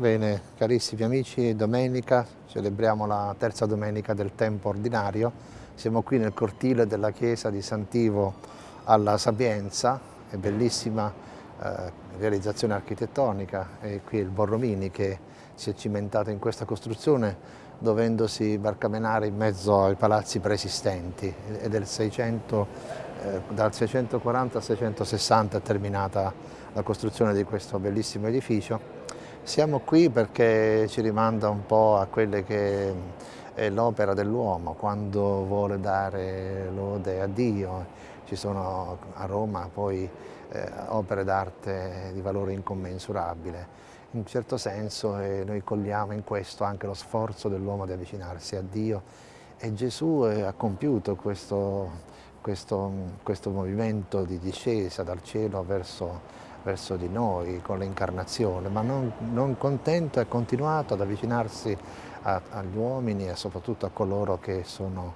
Bene, carissimi amici, domenica celebriamo la terza domenica del tempo ordinario. Siamo qui nel cortile della chiesa di Santivo alla Sapienza, è bellissima eh, realizzazione architettonica, è qui il Borromini che si è cimentato in questa costruzione dovendosi barcamenare in mezzo ai palazzi preesistenti. È del 600, eh, dal 640 al 660 è terminata la costruzione di questo bellissimo edificio siamo qui perché ci rimanda un po' a quelle che è l'opera dell'uomo, quando vuole dare lode a Dio. Ci sono a Roma poi eh, opere d'arte di valore incommensurabile. In un certo senso eh, noi cogliamo in questo anche lo sforzo dell'uomo di avvicinarsi a Dio e Gesù eh, ha compiuto questo, questo, questo movimento di discesa dal cielo verso verso di noi con l'incarnazione, ma non, non, contento è continuato ad avvicinarsi a, agli uomini e soprattutto a coloro che sono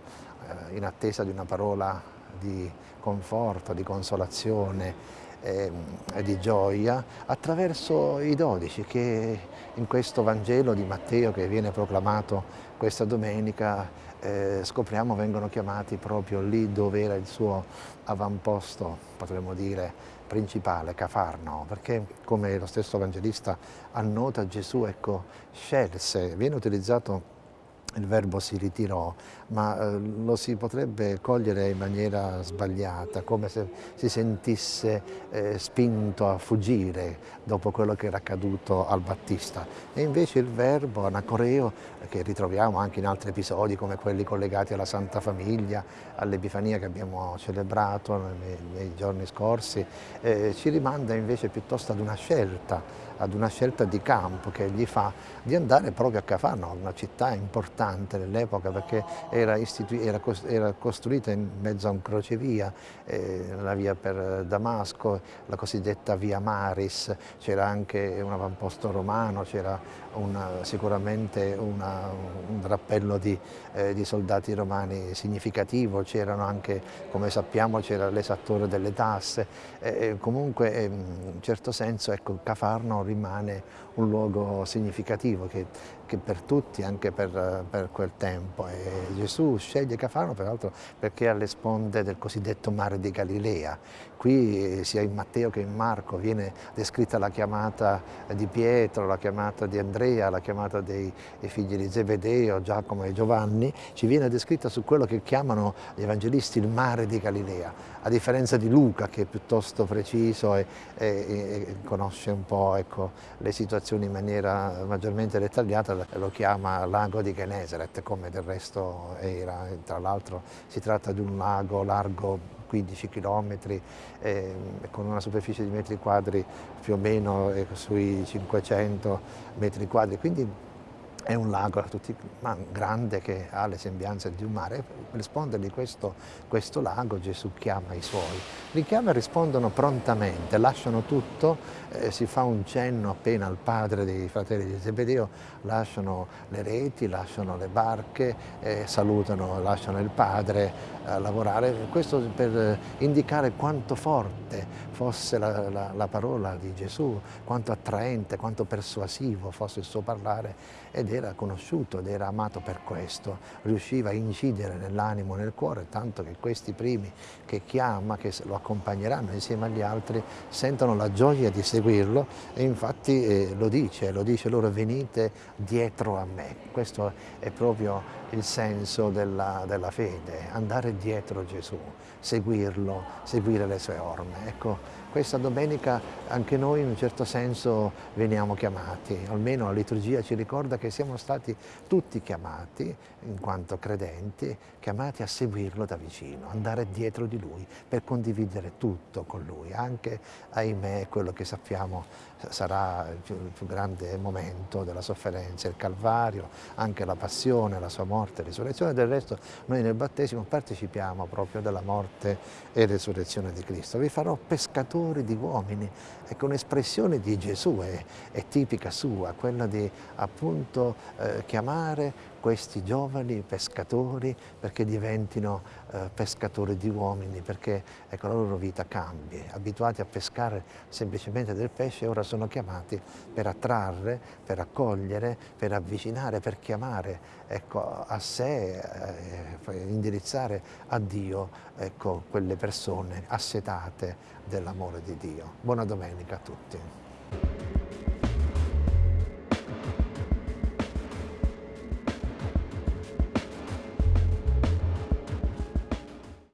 eh, in attesa di una parola di conforto, di consolazione e, e di gioia attraverso i dodici che in questo Vangelo di Matteo che viene proclamato questa domenica eh, scopriamo vengono chiamati proprio lì dove era il suo avamposto, potremmo dire, principale, Cafarno, perché come lo stesso evangelista annota Gesù, ecco, scelse, viene utilizzato il verbo si ritirò, ma eh, lo si potrebbe cogliere in maniera sbagliata, come se si sentisse eh, spinto a fuggire dopo quello che era accaduto al Battista. E invece il verbo anacoreo, che ritroviamo anche in altri episodi come quelli collegati alla Santa Famiglia, all'Epifania che abbiamo celebrato nei, nei giorni scorsi, eh, ci rimanda invece piuttosto ad una scelta, ad una scelta di campo che egli fa di andare proprio a Cafarno, una città importante nell'epoca perché era, era, era, costruita in mezzo a un crocevia, eh, la via per Damasco, la cosiddetta via Maris, c'era anche un avamposto romano, c'era sicuramente una, un drappello di, eh, di, soldati romani significativo, c'erano anche, come sappiamo, c'era l'esattore delle tasse, eh, comunque in un certo senso ecco, Cafarno rimane un luogo significativo che, che per tutti, anche per, per quel tempo. E Gesù sceglie Cafarno peraltro perché è alle sponde del cosiddetto mare di Galilea. Qui sia in Matteo che in Marco viene descritta la chiamata di Pietro, la chiamata di Andrea, la chiamata dei, dei figli di Zebedeo, Giacomo e Giovanni, ci viene descritta su quello che chiamano gli evangelisti il mare di Galilea, a differenza di Luca che è piuttosto preciso e, e, e conosce un po' ecco, le situazioni in maniera maggiormente dettagliata, lo chiama lago di Genesaret come del resto era, tra l'altro si tratta di un lago largo 15 km eh, con una superficie di metri quadri più o meno eh, sui 500 metri quadri, quindi è un lago tutti, grande che ha le sembianze di un mare. Per rispondergli questo, questo lago Gesù chiama i suoi. Li chiama e rispondono prontamente, lasciano tutto, eh, si fa un cenno appena al padre dei fratelli di Zebedeo, lasciano le reti, lasciano le barche, eh, salutano, lasciano il padre a lavorare. Questo per indicare quanto forte fosse la, la, la parola di Gesù, quanto attraente, quanto persuasivo fosse il suo parlare ed era conosciuto ed era amato per questo, riusciva a incidere nell'animo, nel cuore, tanto che questi primi che chiama, che lo accompagneranno insieme agli altri, sentono la gioia di seguirlo e infatti eh, lo dice, lo dice loro venite dietro a me. Questo è proprio il senso della, della fede, andare dietro Gesù, seguirlo, seguire le sue orme. Ecco, questa domenica anche noi in un certo senso veniamo chiamati, almeno la liturgia ci ricorda che siamo stati tutti chiamati, in quanto credenti, chiamati a seguirlo da vicino, andare dietro di lui per condividere tutto con lui, anche, ahimè, quello che sappiamo sarà il più, il più grande momento della sofferenza, il Calvario, anche la passione, la sua morte e risurrezione. Del resto noi nel battesimo partecipiamo proprio della morte e resurrezione di Cristo. Vi farò pescatori di uomini. Ecco, un'espressione di Gesù è, è, tipica sua, quella di appunto eh, chiamare questi giovani pescatori perché diventino eh, pescatori di uomini, perché ecco, la loro vita cambi. Abituati a pescare semplicemente del pesce, ora sono chiamati per attrarre, per accogliere, per avvicinare, per chiamare ecco, a sé, eh, indirizzare a Dio ecco, quelle persone assetate dell'amore di Dio. Buona domenica a tutti.